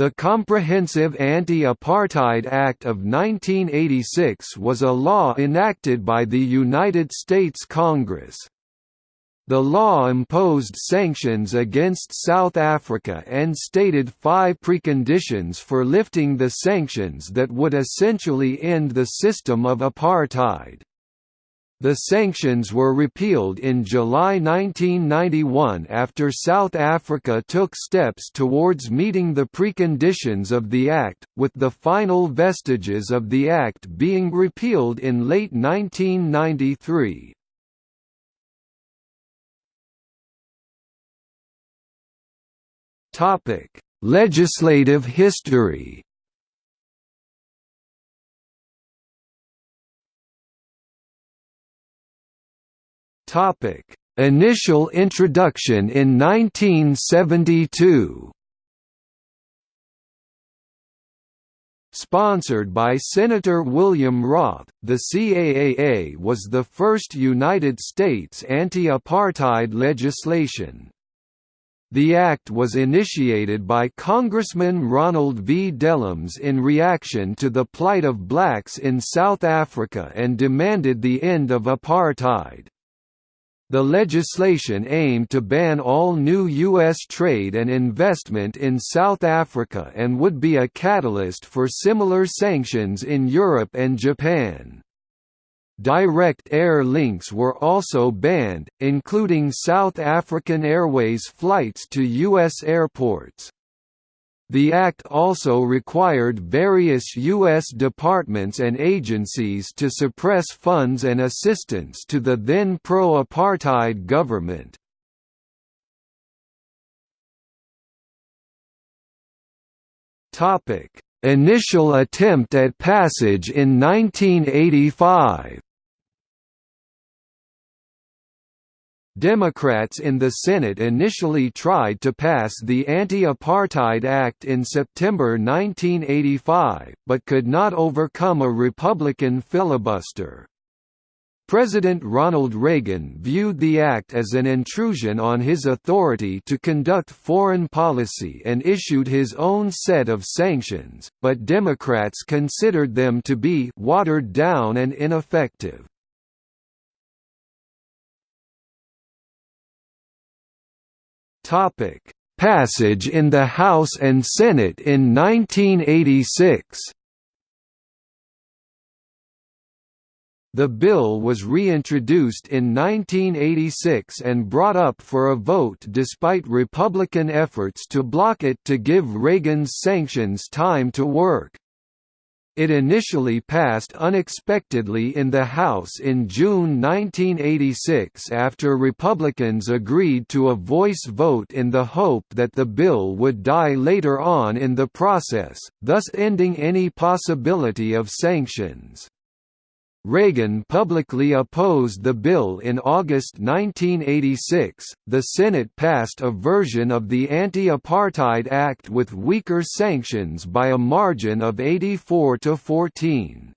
The Comprehensive Anti-Apartheid Act of 1986 was a law enacted by the United States Congress. The law imposed sanctions against South Africa and stated five preconditions for lifting the sanctions that would essentially end the system of apartheid. The sanctions were repealed in July 1991 after South Africa took steps towards meeting the preconditions of the Act, with the final vestiges of the Act being repealed in late 1993. Legislative history Topic: Initial introduction in 1972. Sponsored by Senator William Roth, the CAAA was the first United States anti-apartheid legislation. The act was initiated by Congressman Ronald V. Dellums in reaction to the plight of blacks in South Africa and demanded the end of apartheid. The legislation aimed to ban all new U.S. trade and investment in South Africa and would be a catalyst for similar sanctions in Europe and Japan. Direct air links were also banned, including South African Airways flights to U.S. airports. The Act also required various U.S. departments and agencies to suppress funds and assistance to the then pro-apartheid government. Initial attempt at passage in 1985 Democrats in the Senate initially tried to pass the Anti-Apartheid Act in September 1985, but could not overcome a Republican filibuster. President Ronald Reagan viewed the act as an intrusion on his authority to conduct foreign policy and issued his own set of sanctions, but Democrats considered them to be «watered down and ineffective». Topic: Passage in the House and Senate in 1986. The bill was reintroduced in 1986 and brought up for a vote despite Republican efforts to block it to give Reagan's sanctions time to work. It initially passed unexpectedly in the House in June 1986 after Republicans agreed to a voice vote in the hope that the bill would die later on in the process, thus ending any possibility of sanctions. Reagan publicly opposed the bill in August 1986. The Senate passed a version of the Anti-Apartheid Act with weaker sanctions by a margin of 84 to 14.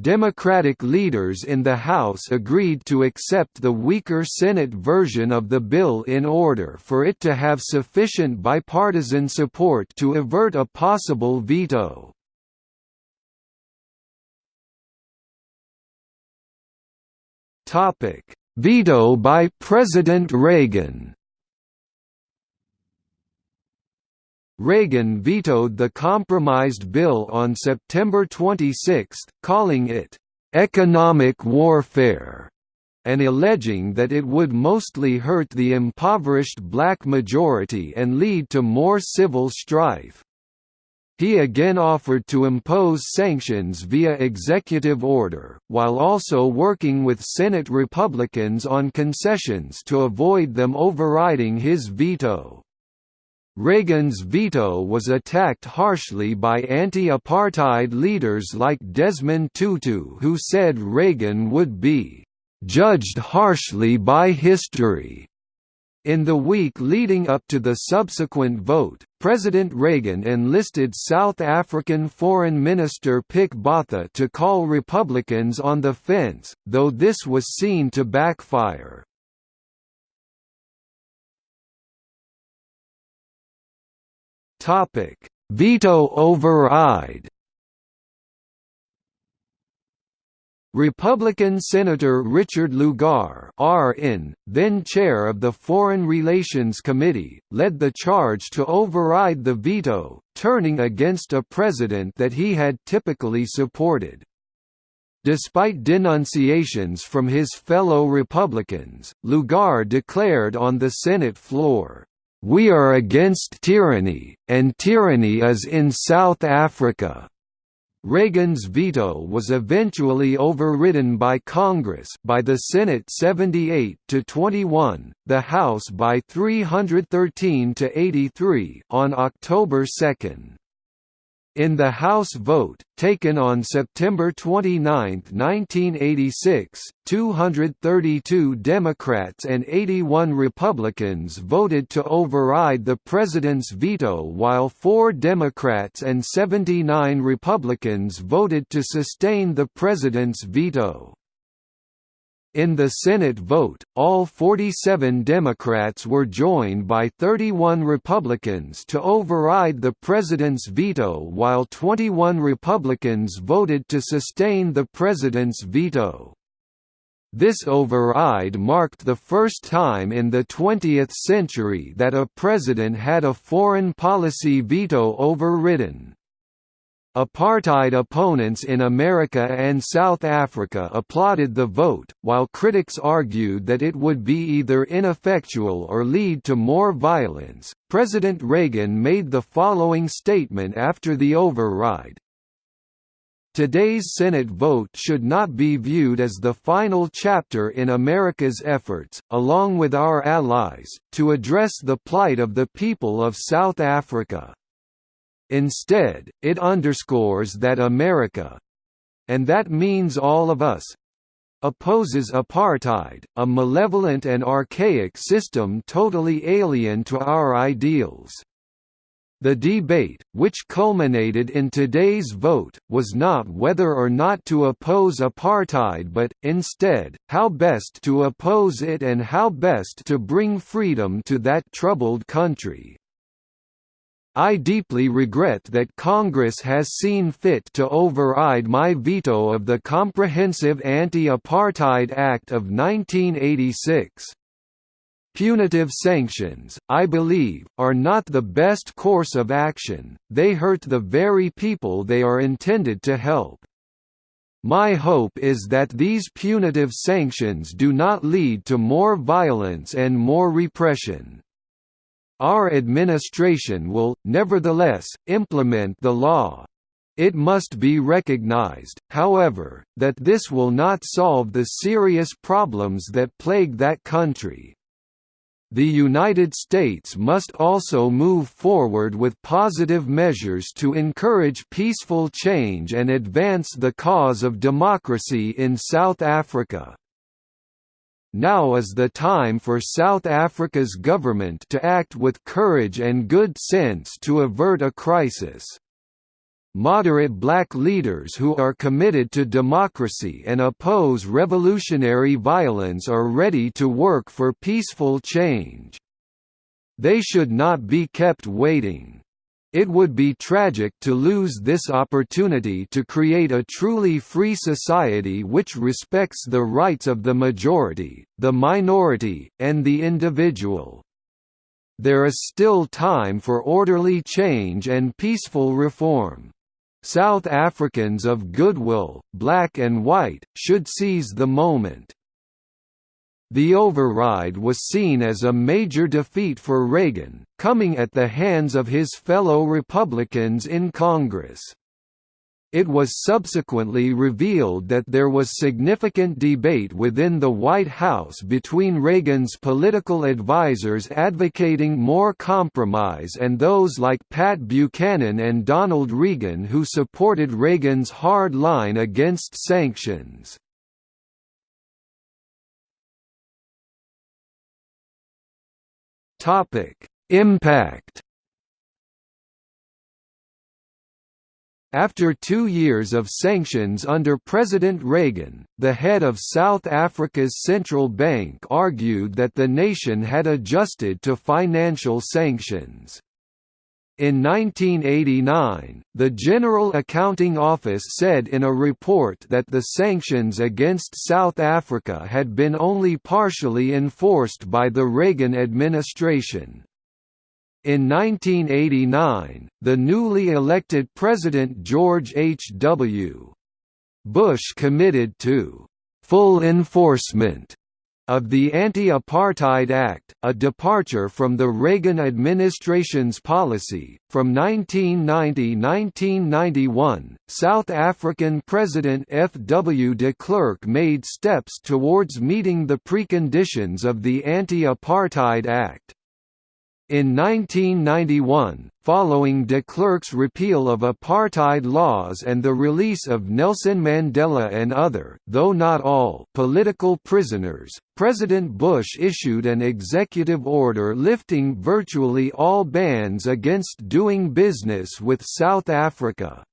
Democratic leaders in the House agreed to accept the weaker Senate version of the bill in order for it to have sufficient bipartisan support to avert a possible veto. Topic: Veto by President Reagan. Reagan vetoed the compromised bill on September 26, calling it economic warfare and alleging that it would mostly hurt the impoverished black majority and lead to more civil strife. He again offered to impose sanctions via executive order, while also working with Senate Republicans on concessions to avoid them overriding his veto. Reagan's veto was attacked harshly by anti-apartheid leaders like Desmond Tutu who said Reagan would be "...judged harshly by history." In the week leading up to the subsequent vote, President Reagan enlisted South African Foreign Minister Pik Botha to call Republicans on the fence, though this was seen to backfire. Veto override. Republican Senator Richard Lugar RN, then chair of the Foreign Relations Committee, led the charge to override the veto, turning against a president that he had typically supported. Despite denunciations from his fellow Republicans, Lugar declared on the Senate floor, "...we are against tyranny, and tyranny is in South Africa." Reagan's veto was eventually overridden by Congress by the Senate 78 to 21, the House by 313 to 83 on October 2. In the House vote, taken on September 29, 1986, 232 Democrats and 81 Republicans voted to override the president's veto while four Democrats and 79 Republicans voted to sustain the president's veto. In the Senate vote, all 47 Democrats were joined by 31 Republicans to override the president's veto while 21 Republicans voted to sustain the president's veto. This override marked the first time in the 20th century that a president had a foreign policy veto overridden. Apartheid opponents in America and South Africa applauded the vote, while critics argued that it would be either ineffectual or lead to more violence. President Reagan made the following statement after the override Today's Senate vote should not be viewed as the final chapter in America's efforts, along with our allies, to address the plight of the people of South Africa. Instead, it underscores that America—and that means all of us—opposes apartheid, a malevolent and archaic system totally alien to our ideals. The debate, which culminated in today's vote, was not whether or not to oppose apartheid but, instead, how best to oppose it and how best to bring freedom to that troubled country. I deeply regret that Congress has seen fit to override my veto of the Comprehensive Anti-Apartheid Act of 1986. Punitive sanctions, I believe, are not the best course of action, they hurt the very people they are intended to help. My hope is that these punitive sanctions do not lead to more violence and more repression. Our administration will, nevertheless, implement the law. It must be recognized, however, that this will not solve the serious problems that plague that country. The United States must also move forward with positive measures to encourage peaceful change and advance the cause of democracy in South Africa. Now is the time for South Africa's government to act with courage and good sense to avert a crisis. Moderate black leaders who are committed to democracy and oppose revolutionary violence are ready to work for peaceful change. They should not be kept waiting. It would be tragic to lose this opportunity to create a truly free society which respects the rights of the majority, the minority, and the individual. There is still time for orderly change and peaceful reform. South Africans of goodwill, black and white, should seize the moment. The override was seen as a major defeat for Reagan, coming at the hands of his fellow Republicans in Congress. It was subsequently revealed that there was significant debate within the White House between Reagan's political advisers advocating more compromise and those like Pat Buchanan and Donald Regan who supported Reagan's hard line against sanctions. Topic: Impact. After two years of sanctions under President Reagan, the head of South Africa's central bank argued that the nation had adjusted to financial sanctions. In 1989, the General Accounting Office said in a report that the sanctions against South Africa had been only partially enforced by the Reagan administration. In 1989, the newly elected President George H. W. Bush committed to full enforcement of the Anti-Apartheid Act, a departure from the Reagan administration's policy. From 1990–1991, South African President F. W. de Klerk made steps towards meeting the preconditions of the Anti-Apartheid Act. In 1991, following de Klerk's repeal of apartheid laws and the release of Nelson Mandela and other though not all political prisoners, President Bush issued an executive order lifting virtually all bans against doing business with South Africa.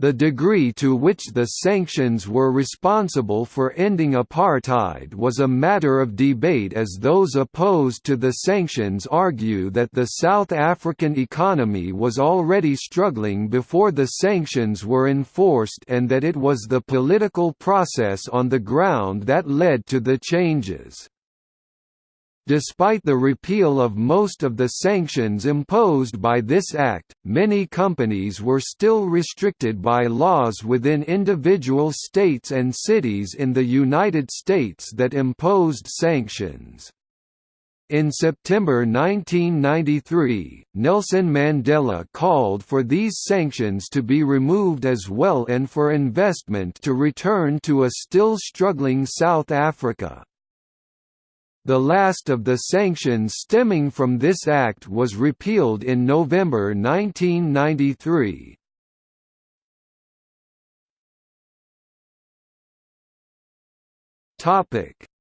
The degree to which the sanctions were responsible for ending apartheid was a matter of debate as those opposed to the sanctions argue that the South African economy was already struggling before the sanctions were enforced and that it was the political process on the ground that led to the changes. Despite the repeal of most of the sanctions imposed by this act, many companies were still restricted by laws within individual states and cities in the United States that imposed sanctions. In September 1993, Nelson Mandela called for these sanctions to be removed as well and for investment to return to a still struggling South Africa. The last of the sanctions stemming from this act was repealed in November 1993.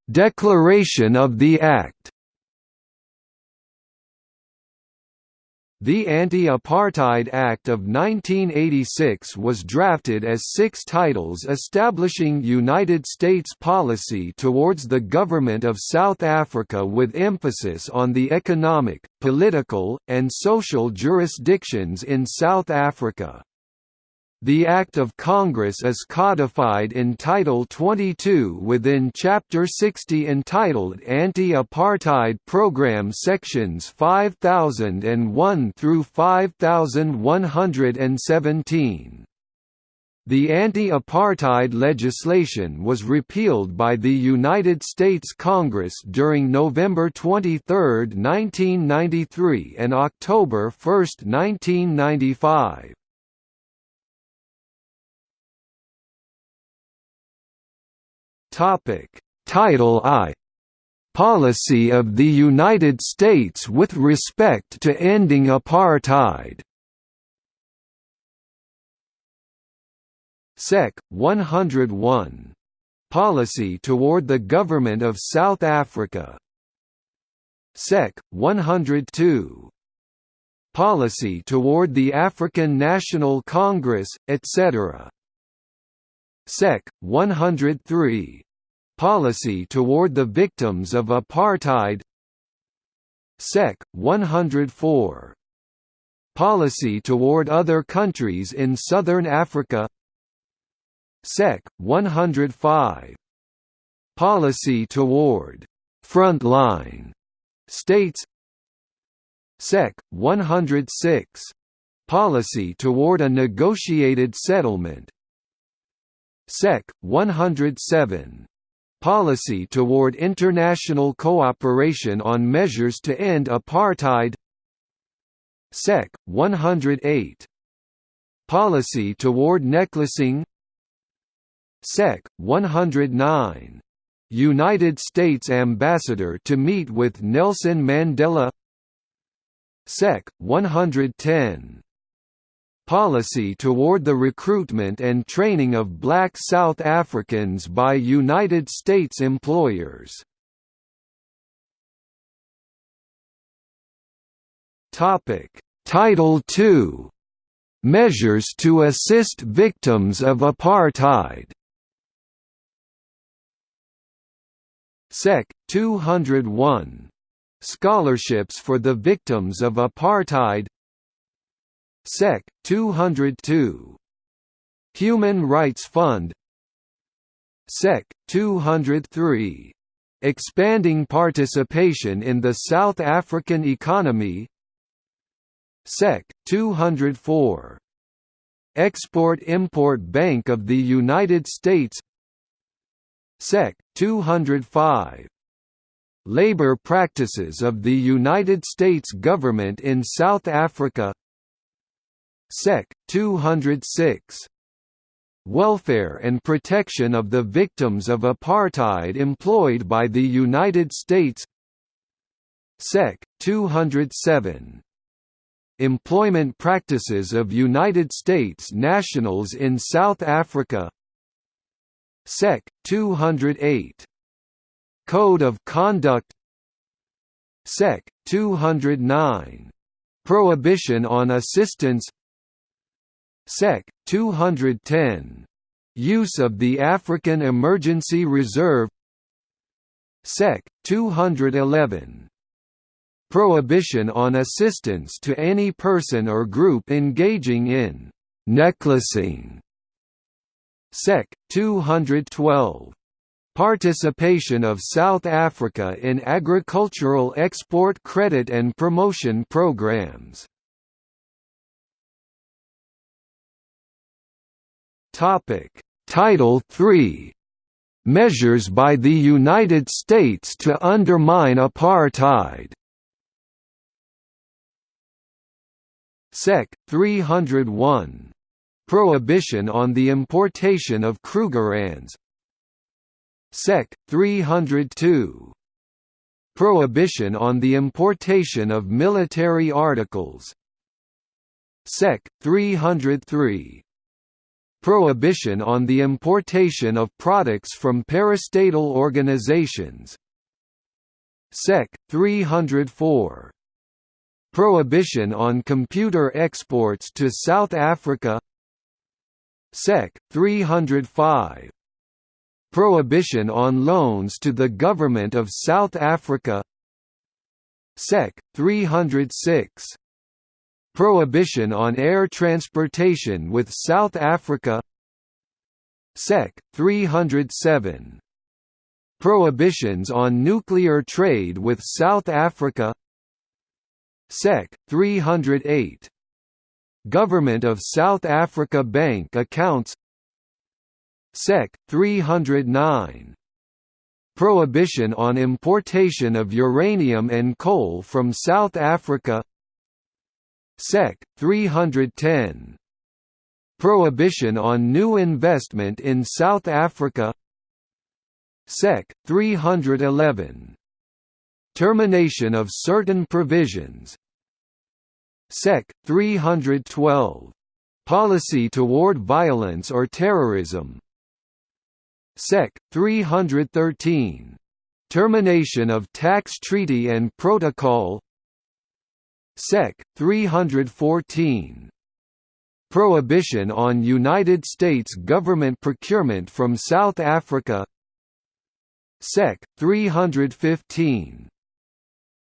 Declaration of the Act The Anti-Apartheid Act of 1986 was drafted as six titles establishing United States policy towards the government of South Africa with emphasis on the economic, political, and social jurisdictions in South Africa. The Act of Congress is codified in Title 22 within Chapter 60 entitled Anti-Apartheid Program Sections 5001 through 5117. The anti-apartheid legislation was repealed by the United States Congress during November 23, 1993 and October 1, 1995. Topic: Title I Policy of the United States with respect to ending apartheid. Sec. 101. Policy toward the Government of South Africa. Sec. 102. Policy toward the African National Congress, etc. Sec. 103 Policy toward the victims of apartheid Sec. 104 Policy toward other countries in Southern Africa Sec. 105 Policy toward «frontline» states Sec. 106 Policy toward a negotiated settlement Sec. 107 Policy toward international cooperation on measures to end apartheid Sec. 108 Policy toward necklacing Sec. 109 United States Ambassador to meet with Nelson Mandela Sec. 110 policy toward the recruitment and training of black South Africans by United States employers. Title II Measures to assist victims of apartheid Sec. 201. Scholarships for the victims of apartheid Sec. 202. Human Rights Fund Sec. 203. Expanding participation in the South African economy Sec. 204. Export-Import Bank of the United States Sec. 205. Labor practices of the United States government in South Africa Sec. 206. Welfare and protection of the victims of apartheid employed by the United States Sec. 207. Employment practices of United States nationals in South Africa Sec. 208. Code of Conduct Sec. 209. Prohibition on assistance Sec. 210. Use of the African Emergency Reserve Sec. 211. Prohibition on assistance to any person or group engaging in «necklacing» Sec. 212. Participation of South Africa in agricultural export credit and promotion programs Topic: Title III Measures by the United States to undermine apartheid Sec. 301. Prohibition on the importation of Krugerrands Sec. 302. Prohibition on the importation of military articles Sec. 303 Prohibition on the importation of products from parastatal organizations Sec. 304 Prohibition on computer exports to South Africa Sec. 305 Prohibition on loans to the Government of South Africa Sec. 306 Prohibition on air transportation with South Africa. Sec. 307 Prohibitions on nuclear trade with South Africa. Sec. 308 Government of South Africa Bank accounts. Sec. 309 Prohibition on importation of uranium and coal from South Africa Sec. 310. Prohibition on new investment in South Africa Sec. 311. Termination of certain provisions Sec. 312. Policy toward violence or terrorism Sec. 313. Termination of tax treaty and protocol Sec. 314. Prohibition on United States government procurement from South Africa Sec. 315.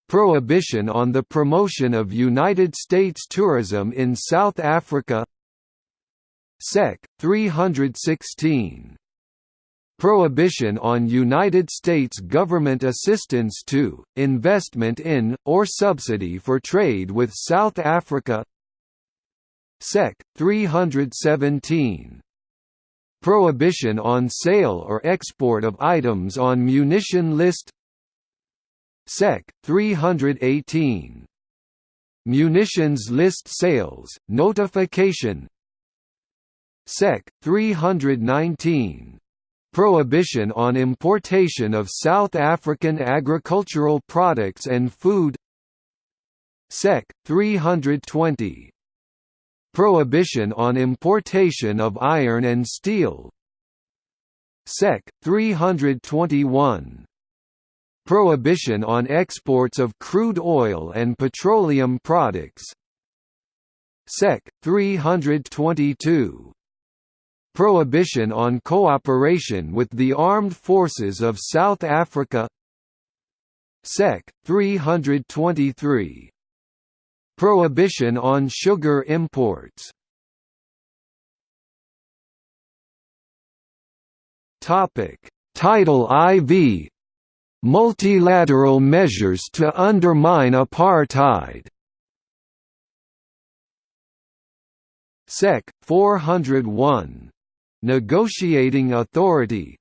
Prohibition on the promotion of United States tourism in South Africa Sec. 316. Prohibition on United States government assistance to, investment in, or subsidy for trade with South Africa Sec. 317. Prohibition on sale or export of items on munition list Sec. 318. Munitions list sales, notification Sec. 319 Prohibition on importation of South African agricultural products and food Sec. 320 Prohibition on importation of iron and steel Sec. 321 Prohibition on exports of crude oil and petroleum products Sec. 322 Prohibition on cooperation with the Armed Forces of South Africa Sec. 323 Prohibition on sugar imports Topic Title IV Multilateral measures to undermine apartheid Sec. 401. Negotiating Authority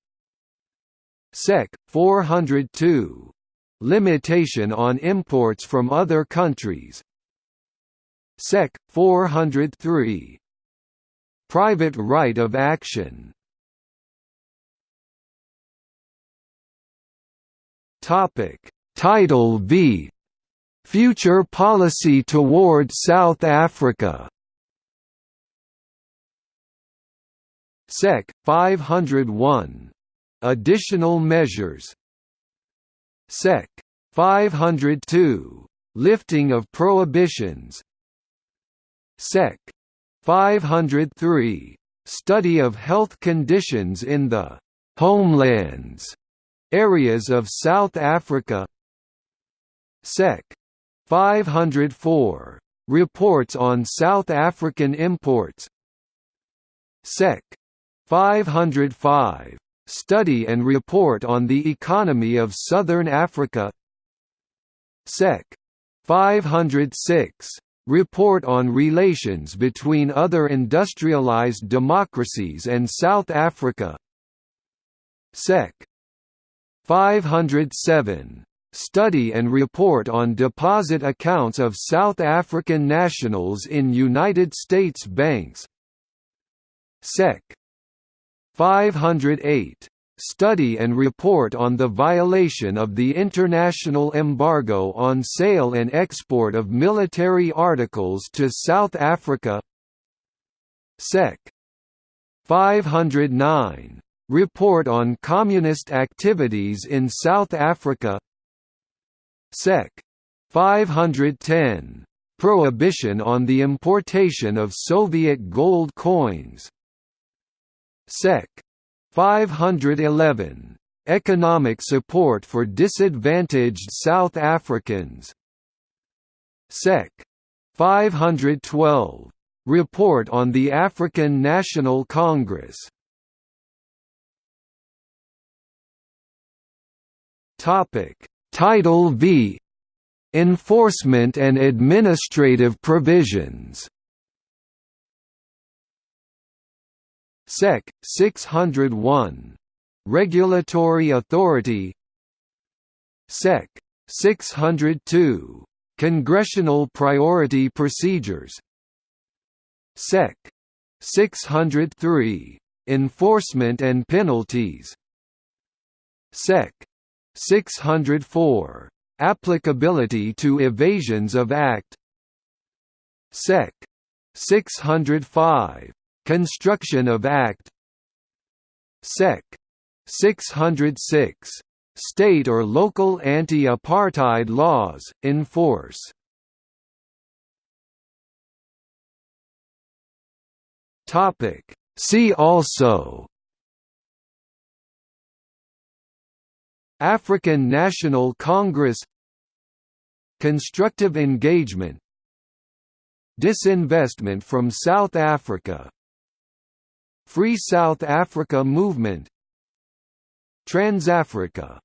Sec. 402. Limitation on imports from other countries Sec. 403. Private right of action Title V Future Policy toward South Africa Sec. 501. Additional measures Sec. 502. Lifting of prohibitions Sec. 503. Study of health conditions in the «homelands» areas of South Africa Sec. 504. Reports on South African imports Sec. 505. Study and report on the economy of Southern Africa Sec. 506. Report on relations between other industrialized democracies and South Africa Sec. 507. Study and report on deposit accounts of South African nationals in United States banks Sec. 508. Study and report on the violation of the international embargo on sale and export of military articles to South Africa Sec. 509. Report on Communist Activities in South Africa Sec. 510. Prohibition on the importation of Soviet gold coins Sec. 511. Economic support for disadvantaged South Africans Sec. 512. Report on the African National Congress Title V Enforcement and administrative provisions Sec. 601. Regulatory Authority Sec. 602. Congressional Priority Procedures Sec. 603. Enforcement and Penalties Sec. 604. Applicability to evasions of Act Sec. 605. Construction of Act Sec. 606. State or local anti-apartheid laws, in force See also African National Congress Constructive engagement Disinvestment from South Africa Free South Africa Movement. Transafrica.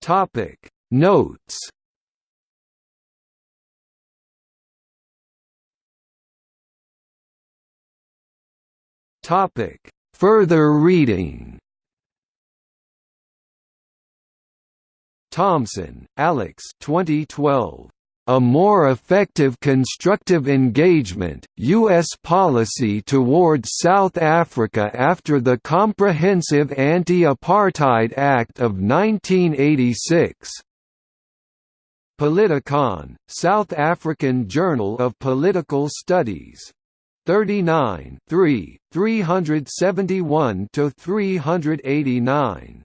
Topic. Notes. Topic. Further reading. Thompson, Alex 2012. A More Effective Constructive Engagement, U.S. Policy Towards South Africa After the Comprehensive Anti-Apartheid Act of 1986. Politikon, South African Journal of Political Studies 39 3, 371 to 389